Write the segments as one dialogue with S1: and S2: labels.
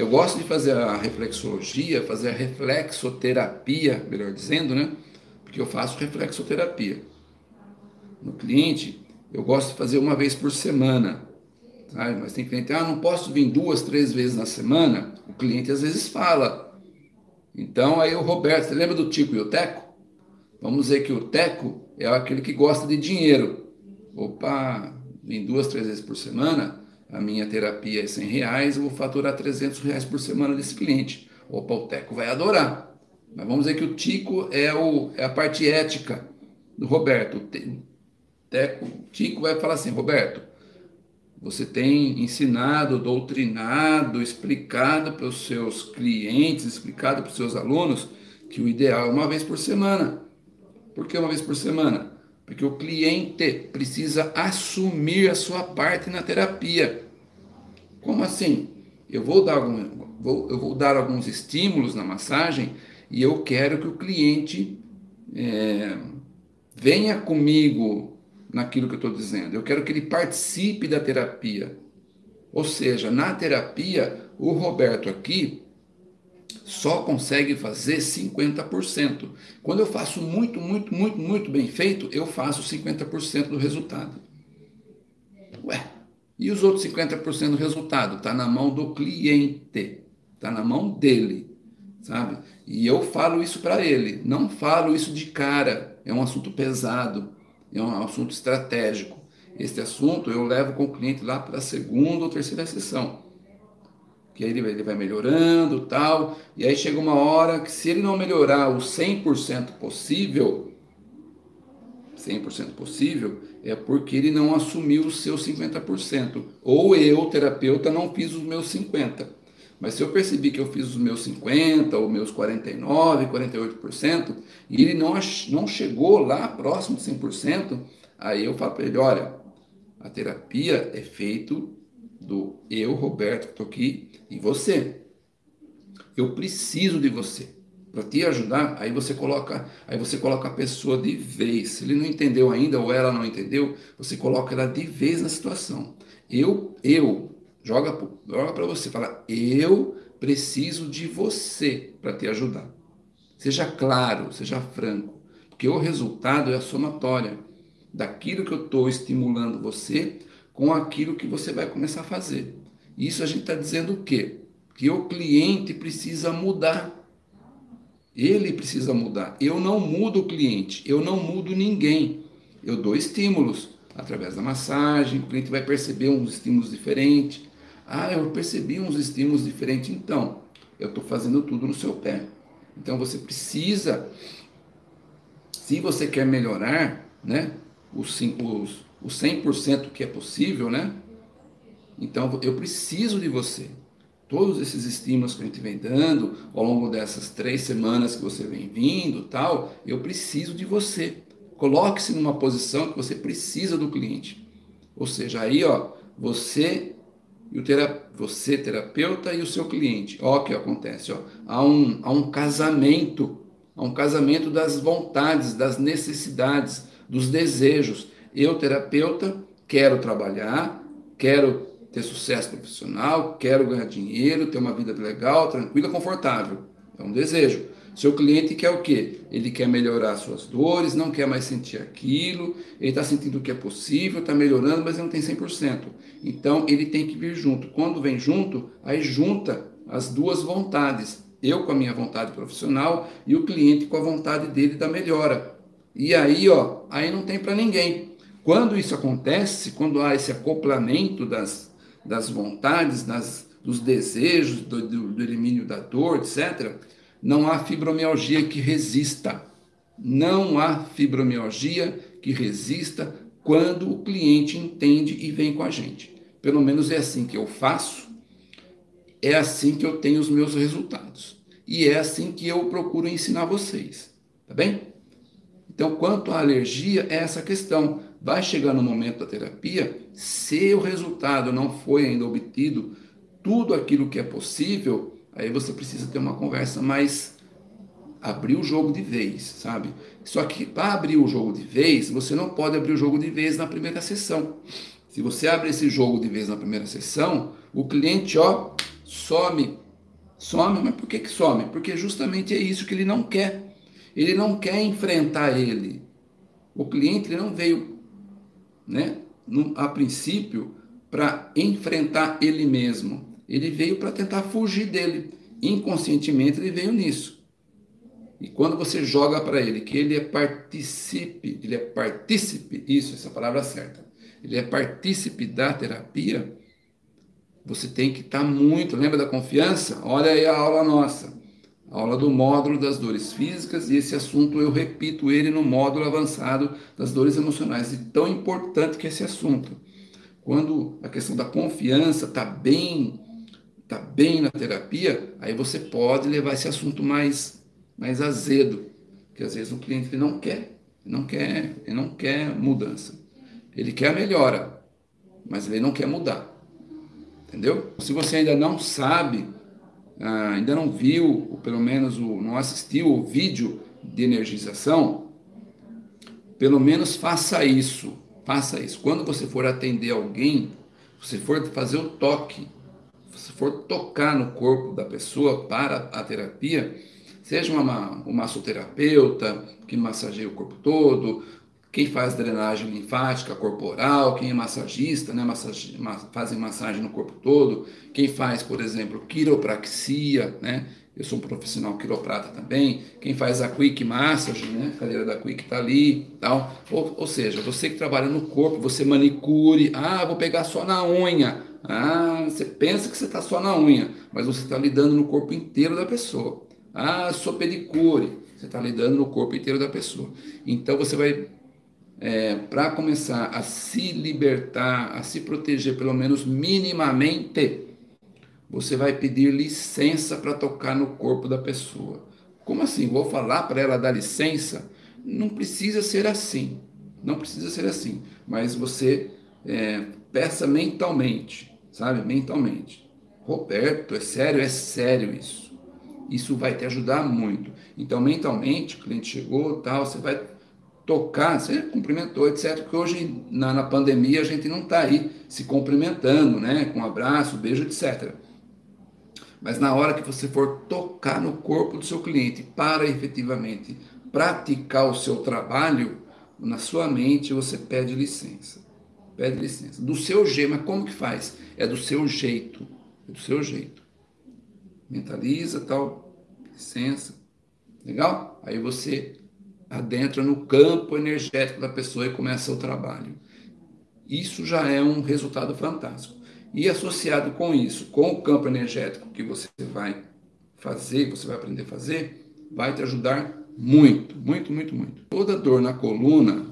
S1: Eu gosto de fazer a reflexologia, fazer a reflexoterapia, melhor dizendo, né? Porque eu faço reflexoterapia. No cliente, eu gosto de fazer uma vez por semana. Sabe? Mas tem cliente, ah, não posso vir duas, três vezes na semana. O cliente às vezes fala. Então aí o Roberto, você lembra do Tico e o Teco? Vamos dizer que o Teco é aquele que gosta de dinheiro. Opa, vem duas, três vezes por semana, a minha terapia é 100 reais, eu vou faturar 300 reais por semana desse cliente. Opa, o Teco vai adorar. Mas vamos dizer que o Tico é, o, é a parte ética do Roberto. O Tico vai falar assim, Roberto, você tem ensinado, doutrinado, explicado para os seus clientes, explicado para os seus alunos que o ideal é uma vez por semana. Por que uma vez por semana? Porque o cliente precisa assumir a sua parte na terapia. Como assim? Eu vou dar, algum, vou, eu vou dar alguns estímulos na massagem e eu quero que o cliente é, venha comigo naquilo que eu estou dizendo. Eu quero que ele participe da terapia. Ou seja, na terapia, o Roberto aqui só consegue fazer 50%. Quando eu faço muito, muito, muito, muito bem feito, eu faço 50% do resultado. Ué, e os outros 50% do resultado? Está na mão do cliente, está na mão dele, sabe? E eu falo isso para ele, não falo isso de cara, é um assunto pesado, é um assunto estratégico. Este assunto eu levo com o cliente lá para a segunda ou terceira sessão que aí ele vai, melhorando tal, e aí chega uma hora que se ele não melhorar o 100% possível, 100% possível, é porque ele não assumiu os seus 50%, ou eu, terapeuta, não fiz os meus 50%. Mas se eu percebi que eu fiz os meus 50%, ou meus 49%, 48%, e ele não, não chegou lá próximo de 100%, aí eu falo para ele, olha, a terapia é feito do eu, Roberto, que estou aqui, e você. Eu preciso de você para te ajudar. Aí você coloca, aí você coloca a pessoa de vez. Se ele não entendeu ainda ou ela não entendeu, você coloca ela de vez na situação. Eu, eu joga, joga para você, fala: eu preciso de você para te ajudar. Seja claro, seja franco, porque o resultado é a somatória daquilo que eu estou estimulando você com aquilo que você vai começar a fazer. Isso a gente está dizendo o quê? Que o cliente precisa mudar. Ele precisa mudar. Eu não mudo o cliente, eu não mudo ninguém. Eu dou estímulos através da massagem, o cliente vai perceber uns estímulos diferentes. Ah, eu percebi uns estímulos diferentes, então eu estou fazendo tudo no seu pé. Então você precisa, se você quer melhorar, né, os, os, os 100% que é possível, né? Então eu preciso de você. Todos esses estímulos que a gente vem dando ao longo dessas três semanas que você vem vindo, tal, eu preciso de você. Coloque-se numa posição que você precisa do cliente. Ou seja, aí, ó, você e o tera você terapeuta e o seu cliente. Ó, o que acontece, ó, há um há um casamento, há um casamento das vontades, das necessidades, dos desejos. Eu, terapeuta, quero trabalhar, quero ter sucesso profissional, quero ganhar dinheiro, ter uma vida legal, tranquila, confortável. É um desejo. Seu cliente quer o quê? Ele quer melhorar suas dores, não quer mais sentir aquilo, ele está sentindo que é possível, está melhorando, mas ele não tem 100%. Então ele tem que vir junto. Quando vem junto, aí junta as duas vontades. Eu com a minha vontade profissional e o cliente com a vontade dele da melhora. E aí, ó, aí não tem para ninguém. Quando isso acontece, quando há esse acoplamento das, das vontades, das, dos desejos, do, do, do elimínio da dor, etc., não há fibromialgia que resista. Não há fibromialgia que resista quando o cliente entende e vem com a gente. Pelo menos é assim que eu faço, é assim que eu tenho os meus resultados. E é assim que eu procuro ensinar vocês. Tá bem? Então, quanto à alergia, é essa questão. Vai chegar no momento da terapia, se o resultado não foi ainda obtido, tudo aquilo que é possível, aí você precisa ter uma conversa mais abrir o jogo de vez, sabe? Só que para abrir o jogo de vez, você não pode abrir o jogo de vez na primeira sessão. Se você abre esse jogo de vez na primeira sessão, o cliente, ó, some Some, mas por que, que some? Porque justamente é isso que ele não quer. Ele não quer enfrentar ele. O cliente não veio, né, no, a princípio, para enfrentar ele mesmo. Ele veio para tentar fugir dele. Inconscientemente ele veio nisso. E quando você joga para ele que ele é participe, ele é partícipe, isso, essa palavra certa, ele é partícipe da terapia, você tem que estar tá muito, lembra da confiança? Olha aí a aula nossa, aula do módulo das dores físicas, e esse assunto eu repito ele no módulo avançado das dores emocionais, e tão importante que é esse assunto. Quando a questão da confiança está bem, tá bem na terapia, aí você pode levar esse assunto mais mais azedo, que às vezes o cliente não quer, não quer, ele não quer mudança. Ele quer a melhora, mas ele não quer mudar. Entendeu? Se você ainda não sabe, ah, ainda não viu, ou pelo menos não assistiu o vídeo de energização, pelo menos faça isso. Faça isso. Quando você for atender alguém, você for fazer o toque, se for tocar no corpo da pessoa para a terapia, Seja uma, uma massoterapeuta que massageia o corpo todo, quem faz drenagem linfática corporal, quem é massagista, né, fazem massagem no corpo todo, quem faz, por exemplo, quiropraxia, né, eu sou um profissional quiroprata também, quem faz a quick massage, né, a cadeira da quick está ali, tal, ou, ou seja, você que trabalha no corpo, você manicure, ah, vou pegar só na unha, ah, você pensa que você está só na unha, mas você está lidando no corpo inteiro da pessoa. Ah, sou pedicure. Você está lidando no corpo inteiro da pessoa. Então você vai, é, para começar a se libertar, a se proteger, pelo menos minimamente, você vai pedir licença para tocar no corpo da pessoa. Como assim? Vou falar para ela dar licença? Não precisa ser assim. Não precisa ser assim. Mas você é, peça mentalmente, sabe? Mentalmente. Roberto, é sério? É sério isso isso vai te ajudar muito. Então, mentalmente, o cliente chegou, tal, você vai tocar, você cumprimentou, etc. Porque hoje, na, na pandemia, a gente não está aí se cumprimentando, né? Com um abraço, beijo, etc. Mas na hora que você for tocar no corpo do seu cliente para efetivamente praticar o seu trabalho, na sua mente você pede licença. Pede licença. Do seu jeito, mas como que faz? É do seu jeito. É do seu jeito mentaliza, tal, licença, legal? Aí você adentra no campo energético da pessoa e começa o trabalho. Isso já é um resultado fantástico. E associado com isso, com o campo energético que você vai fazer, você vai aprender a fazer, vai te ajudar muito, muito, muito, muito. Toda dor na coluna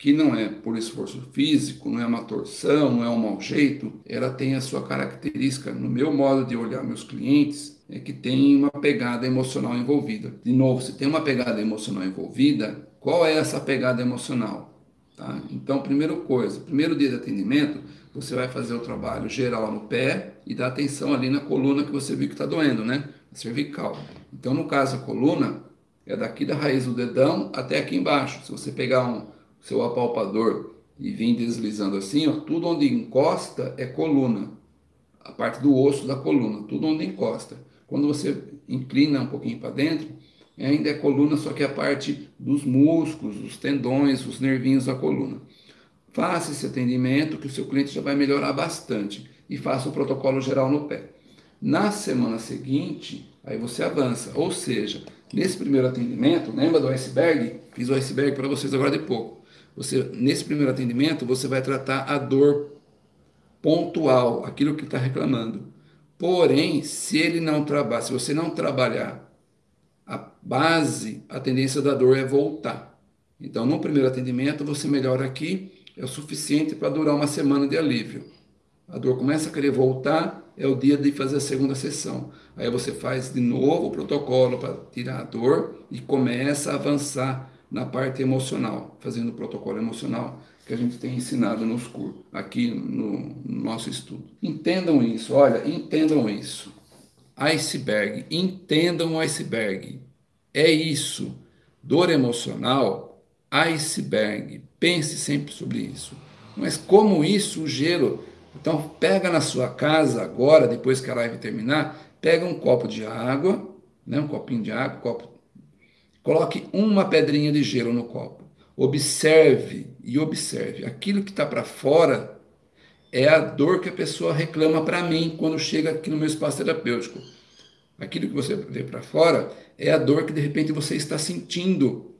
S1: que não é por esforço físico, não é uma torção, não é um mau jeito, ela tem a sua característica, no meu modo de olhar meus clientes, é que tem uma pegada emocional envolvida. De novo, se tem uma pegada emocional envolvida, qual é essa pegada emocional? Tá? Então, primeira coisa, primeiro dia de atendimento, você vai fazer o trabalho geral no pé e dar atenção ali na coluna que você viu que está doendo, né? A cervical. Então, no caso, a coluna é daqui da raiz do dedão até aqui embaixo. Se você pegar um seu apalpador e vir deslizando assim, ó, tudo onde encosta é coluna. A parte do osso da coluna, tudo onde encosta. Quando você inclina um pouquinho para dentro, ainda é coluna, só que é a parte dos músculos, os tendões, os nervinhos da coluna. Faça esse atendimento que o seu cliente já vai melhorar bastante e faça o protocolo geral no pé. Na semana seguinte, aí você avança, ou seja, nesse primeiro atendimento, lembra do iceberg? Fiz o iceberg para vocês agora de pouco. Você, nesse primeiro atendimento, você vai tratar a dor pontual, aquilo que está reclamando. Porém, se ele não trabalhar, se você não trabalhar a base, a tendência da dor é voltar. Então, no primeiro atendimento, você melhora aqui, é o suficiente para durar uma semana de alívio. A dor começa a querer voltar, é o dia de fazer a segunda sessão. Aí você faz de novo o protocolo para tirar a dor e começa a avançar na parte emocional, fazendo o protocolo emocional que a gente tem ensinado nos cursos, aqui no, no nosso estudo. Entendam isso, olha, entendam isso. Iceberg, entendam o iceberg. É isso. Dor emocional, iceberg. Pense sempre sobre isso. Mas como isso, o gelo. Então, pega na sua casa agora, depois que a live terminar, Pega um copo de água, né, um copinho de água, um copo, coloque uma pedrinha de gelo no copo. Observe e observe. Aquilo que está para fora é a dor que a pessoa reclama para mim quando chega aqui no meu espaço terapêutico. Aquilo que você vê para fora é a dor que de repente você está sentindo.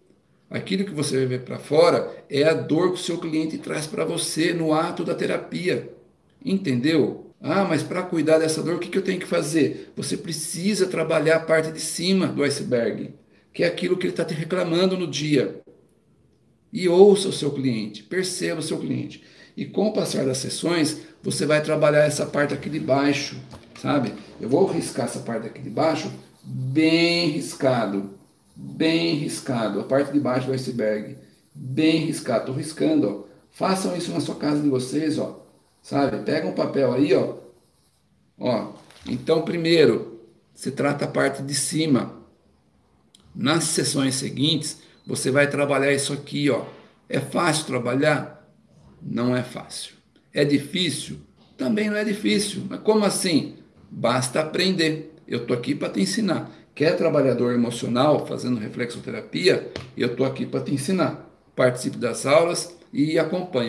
S1: Aquilo que você vê para fora é a dor que o seu cliente traz para você no ato da terapia. Entendeu? Ah, mas para cuidar dessa dor, o que, que eu tenho que fazer? Você precisa trabalhar a parte de cima do iceberg, que é aquilo que ele está te reclamando no dia. E ouça o seu cliente, perceba o seu cliente. E com o passar das sessões, você vai trabalhar essa parte aqui de baixo, sabe? Eu vou riscar essa parte aqui de baixo bem riscado, bem riscado, a parte de baixo do iceberg, bem riscado. Estou riscando, ó. Façam isso na sua casa de vocês, ó. Sabe? Pega um papel aí, ó. Ó. Então, primeiro, se trata a parte de cima. Nas sessões seguintes, você vai trabalhar isso aqui, ó. É fácil trabalhar? Não é fácil. É difícil? Também não é difícil. Mas como assim? Basta aprender. Eu tô aqui para te ensinar. Quer trabalhador emocional fazendo reflexoterapia? Eu tô aqui para te ensinar. Participe das aulas e acompanha.